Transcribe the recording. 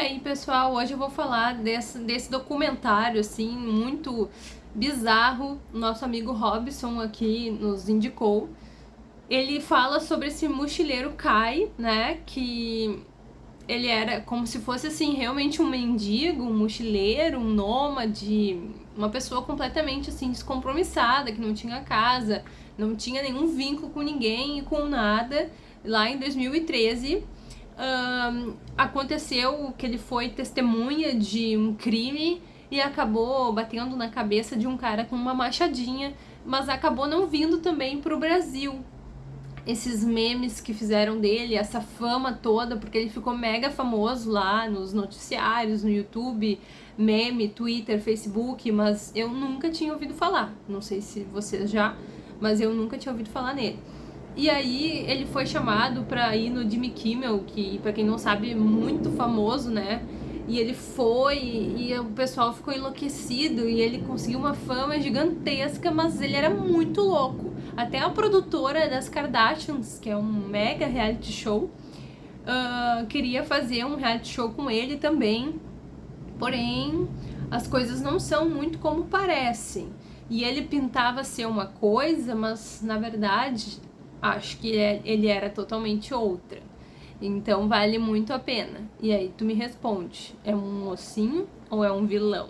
aí, pessoal, hoje eu vou falar desse, desse documentário, assim, muito bizarro, nosso amigo Robson aqui nos indicou. Ele fala sobre esse mochileiro Kai, né, que ele era como se fosse, assim, realmente um mendigo, um mochileiro, um nômade, uma pessoa completamente, assim, descompromissada, que não tinha casa, não tinha nenhum vínculo com ninguém e com nada, lá em 2013 um, aconteceu que ele foi testemunha de um crime e acabou batendo na cabeça de um cara com uma machadinha, mas acabou não vindo também para o Brasil. Esses memes que fizeram dele, essa fama toda, porque ele ficou mega famoso lá nos noticiários, no YouTube, meme, Twitter, Facebook, mas eu nunca tinha ouvido falar. Não sei se vocês já, mas eu nunca tinha ouvido falar nele. E aí ele foi chamado pra ir no Jimmy Kimmel, que pra quem não sabe é muito famoso, né? E ele foi e o pessoal ficou enlouquecido e ele conseguiu uma fama gigantesca, mas ele era muito louco. Até a produtora das Kardashians, que é um mega reality show, uh, queria fazer um reality show com ele também. Porém, as coisas não são muito como parecem. E ele pintava ser uma coisa, mas na verdade acho que é, ele era totalmente outra. Então vale muito a pena. E aí tu me responde, é um mocinho ou é um vilão?